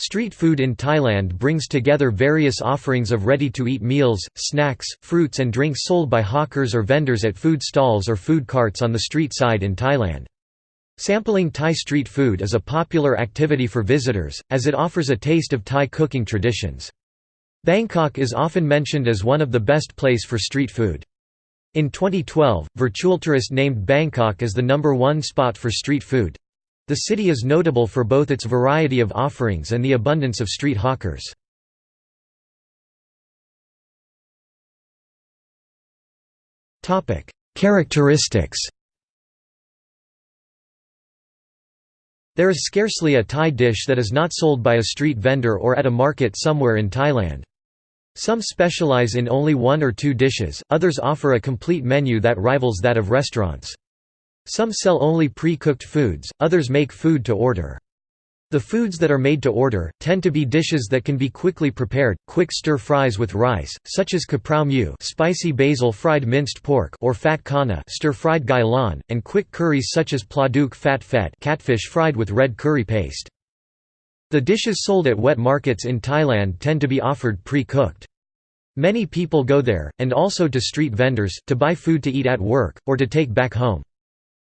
Street food in Thailand brings together various offerings of ready-to-eat meals, snacks, fruits and drinks sold by hawkers or vendors at food stalls or food carts on the street side in Thailand. Sampling Thai street food is a popular activity for visitors, as it offers a taste of Thai cooking traditions. Bangkok is often mentioned as one of the best place for street food. In 2012, Virtualtourist named Bangkok as the number one spot for street food. The city is notable for both its variety of offerings and the abundance of street hawkers. Characteristics There is scarcely a Thai dish that is not sold by a street vendor or at a market somewhere in Thailand. Some specialize in only one or two dishes, others offer a complete menu that rivals that of restaurants. Some sell only pre-cooked foods, others make food to order. The foods that are made to order, tend to be dishes that can be quickly prepared, quick stir-fries with rice, such as kaprao mu spicy basil fried minced pork or fat kana stir-fried gailan, and quick curries such as pladuk fat fet catfish fried with red curry paste. The dishes sold at wet markets in Thailand tend to be offered pre-cooked. Many people go there, and also to street vendors, to buy food to eat at work, or to take back home.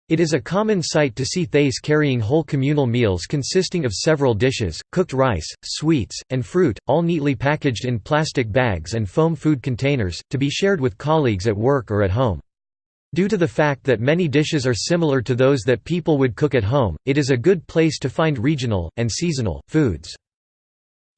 It is a common sight to see Thais carrying whole communal meals consisting of several dishes, cooked rice, sweets, and fruit, all neatly packaged in plastic bags and foam food containers, to be shared with colleagues at work or at home. Due to the fact that many dishes are similar to those that people would cook at home, it is a good place to find regional, and seasonal, foods.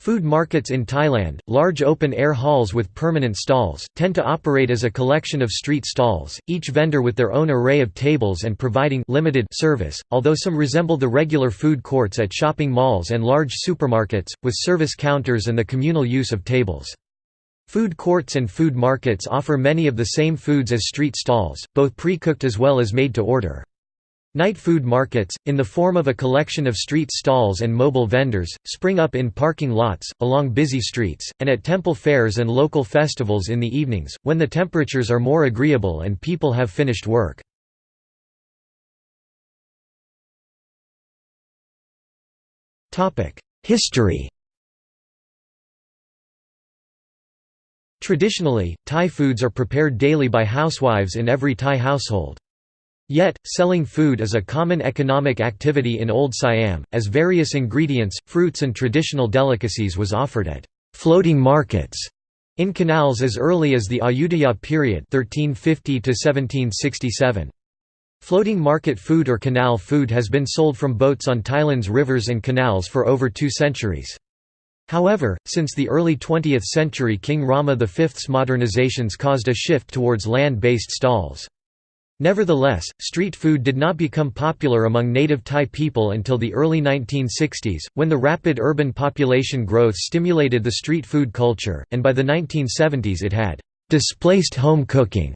Food markets in Thailand, large open-air halls with permanent stalls, tend to operate as a collection of street stalls, each vendor with their own array of tables and providing limited service, although some resemble the regular food courts at shopping malls and large supermarkets, with service counters and the communal use of tables. Food courts and food markets offer many of the same foods as street stalls, both pre-cooked as well as made to order. Night food markets, in the form of a collection of street stalls and mobile vendors, spring up in parking lots, along busy streets, and at temple fairs and local festivals in the evenings, when the temperatures are more agreeable and people have finished work. History Traditionally, Thai foods are prepared daily by housewives in every Thai household. Yet, selling food is a common economic activity in Old Siam, as various ingredients, fruits and traditional delicacies was offered at «floating markets» in canals as early as the Ayutthaya period 1350 -1767. Floating market food or canal food has been sold from boats on Thailand's rivers and canals for over two centuries. However, since the early 20th century King Rama V's modernizations caused a shift towards land-based stalls. Nevertheless, street food did not become popular among native Thai people until the early 1960s, when the rapid urban population growth stimulated the street food culture, and by the 1970s it had displaced home cooking.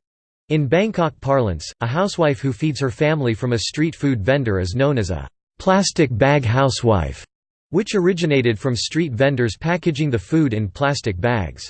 In Bangkok parlance, a housewife who feeds her family from a street food vendor is known as a plastic bag housewife, which originated from street vendors packaging the food in plastic bags.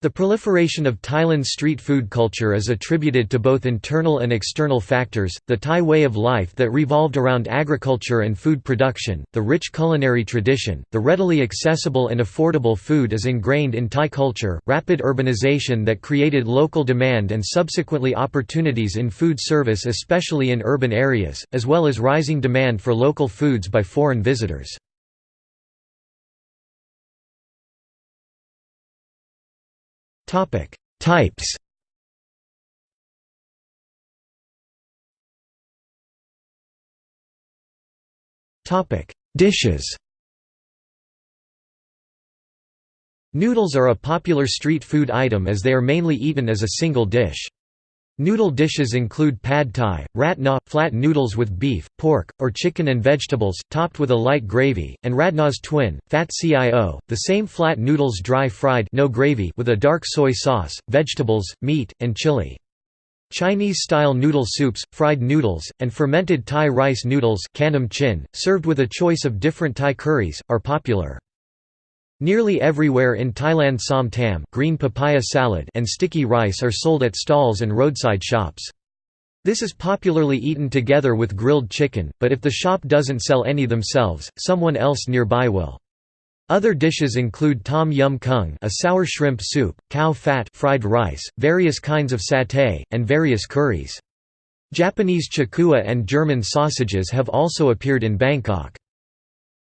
The proliferation of Thailand's street food culture is attributed to both internal and external factors, the Thai way of life that revolved around agriculture and food production, the rich culinary tradition, the readily accessible and affordable food is ingrained in Thai culture, rapid urbanization that created local demand and subsequently opportunities in food service especially in urban areas, as well as rising demand for local foods by foreign visitors. Topic: Types. Topic: Dishes. Noodles are a popular street food item as they are mainly eaten as a single dish. Noodle dishes include pad thai, rat na, flat noodles with beef, pork, or chicken and vegetables, topped with a light gravy, and radna's twin, fat cio, the same flat noodles dry fried no gravy with a dark soy sauce, vegetables, meat, and chili. Chinese-style noodle soups, fried noodles, and fermented Thai rice noodles chin, served with a choice of different Thai curries, are popular. Nearly everywhere in Thailand som tam green papaya salad and sticky rice are sold at stalls and roadside shops. This is popularly eaten together with grilled chicken, but if the shop doesn't sell any themselves, someone else nearby will. Other dishes include tom yum kung a sour shrimp soup, cow fat fried rice, various kinds of satay, and various curries. Japanese chakua and German sausages have also appeared in Bangkok.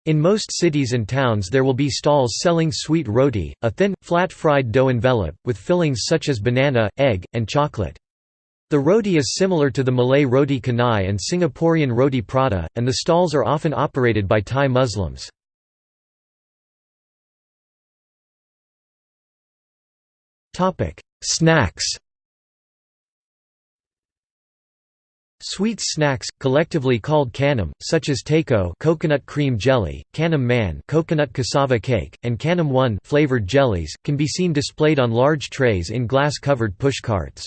In most cities and towns there will be stalls selling sweet roti, a thin, flat fried dough envelope, with fillings such as banana, egg, and chocolate. The roti is similar to the Malay roti canai and Singaporean roti prata, and the stalls are often operated by Thai Muslims. Snacks Sweet snacks, collectively called kanam, such as tako coconut cream jelly, kanam man coconut cassava cake, and kanam one flavored jellies, can be seen displayed on large trays in glass-covered pushcarts.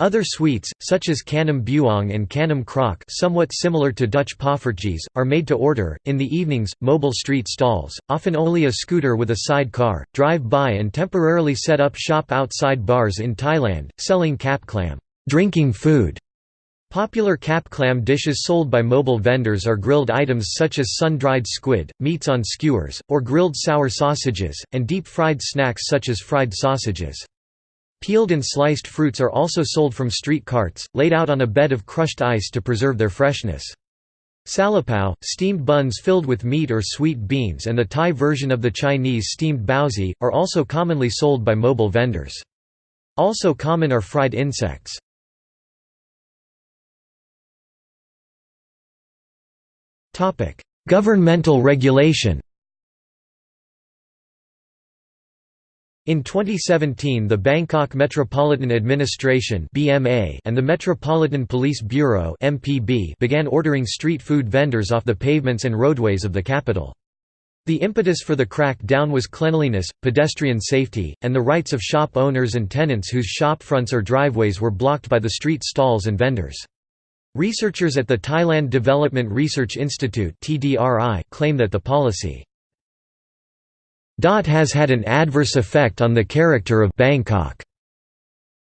Other sweets, such as kanam buong and kanam krok somewhat similar to Dutch poffertjes, are made to order. In the evenings, mobile street stalls, often only a scooter with a side car, drive by and temporarily set up shop outside bars in Thailand, selling kap klam drinking food", Popular kap klam dishes sold by mobile vendors are grilled items such as sun-dried squid, meats on skewers, or grilled sour sausages, and deep-fried snacks such as fried sausages. Peeled and sliced fruits are also sold from street carts, laid out on a bed of crushed ice to preserve their freshness. Salapao, steamed buns filled with meat or sweet beans and the Thai version of the Chinese steamed baozi, are also commonly sold by mobile vendors. Also common are fried insects. Governmental regulation In 2017 the Bangkok Metropolitan Administration and the Metropolitan Police Bureau began ordering street food vendors off the pavements and roadways of the capital. The impetus for the crackdown was cleanliness, pedestrian safety, and the rights of shop owners and tenants whose shop fronts or driveways were blocked by the street stalls and vendors. Researchers at the Thailand Development Research Institute claim that the policy has had an adverse effect on the character of Bangkok.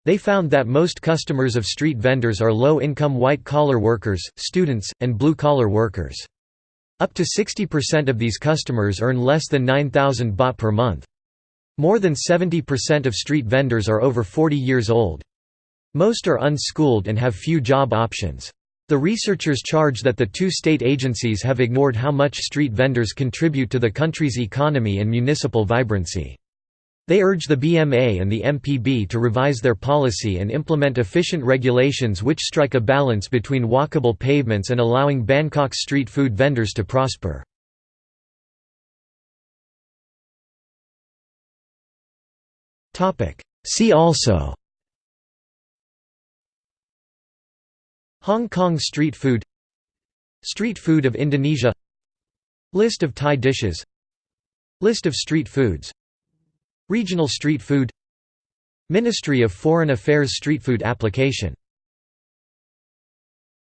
They found that most customers of street vendors are low-income white-collar workers, students, and blue-collar workers. Up to 60% of these customers earn less than 9,000 baht per month. More than 70% of street vendors are over 40 years old. Most are unschooled and have few job options. The researchers charge that the two state agencies have ignored how much street vendors contribute to the country's economy and municipal vibrancy. They urge the BMA and the MPB to revise their policy and implement efficient regulations which strike a balance between walkable pavements and allowing Bangkok's street food vendors to prosper. See also Hong Kong street food Street food of Indonesia List of Thai dishes List of street foods Regional street food Ministry of Foreign Affairs street food application